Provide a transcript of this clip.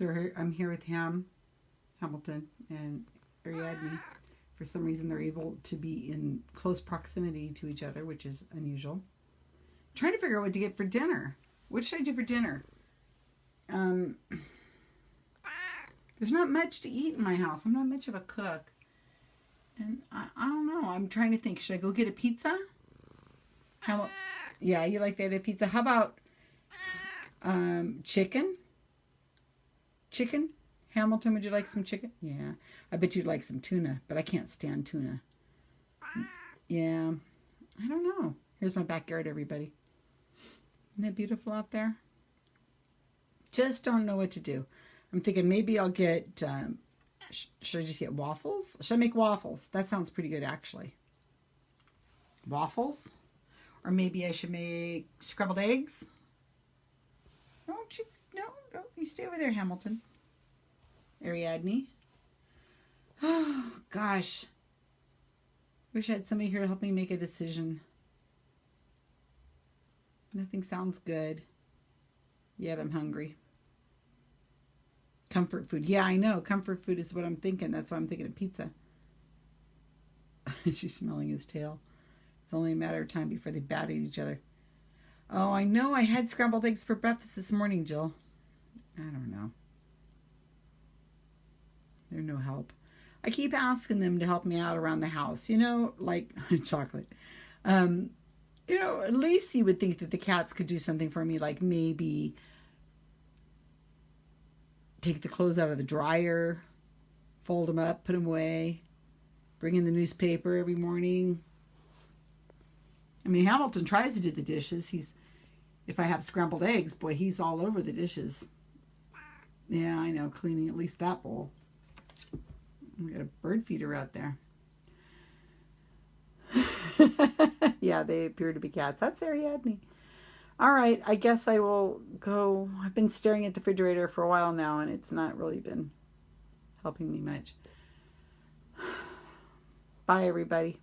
So I'm here with Ham, Hamilton, and Ariadne. For some reason, they're able to be in close proximity to each other, which is unusual. trying to figure out what to get for dinner. What should I do for dinner? Um, there's not much to eat in my house. I'm not much of a cook. And I, I don't know. I'm trying to think. Should I go get a pizza? How, yeah, you like that pizza. How about um, chicken? Chicken? Hamilton, would you like some chicken? Yeah. I bet you'd like some tuna, but I can't stand tuna. Yeah. I don't know. Here's my backyard, everybody. Isn't that beautiful out there? Just don't know what to do. I'm thinking maybe I'll get, um, sh should I just get waffles? Should I make waffles? That sounds pretty good, actually. Waffles? Or maybe I should make scrambled eggs? Don't you? No, no, you stay over there, Hamilton. Ariadne. Oh, gosh. Wish I had somebody here to help me make a decision. Nothing sounds good. Yet I'm hungry. Comfort food. Yeah, I know. Comfort food is what I'm thinking. That's why I'm thinking of pizza. She's smelling his tail. It's only a matter of time before they bat at each other. Oh, I know. I had scrambled eggs for breakfast this morning, Jill. I don't know. They're no help. I keep asking them to help me out around the house, you know, like chocolate. Um, you know, at least you would think that the cats could do something for me, like maybe take the clothes out of the dryer, fold them up, put them away, bring in the newspaper every morning. I mean, Hamilton tries to do the dishes. He's, if I have scrambled eggs, boy, he's all over the dishes. Yeah, I know, cleaning at least that bowl. We got a bird feeder out there. yeah, they appear to be cats. That's Ariadne. All right, I guess I will go. I've been staring at the refrigerator for a while now, and it's not really been helping me much. Bye, everybody.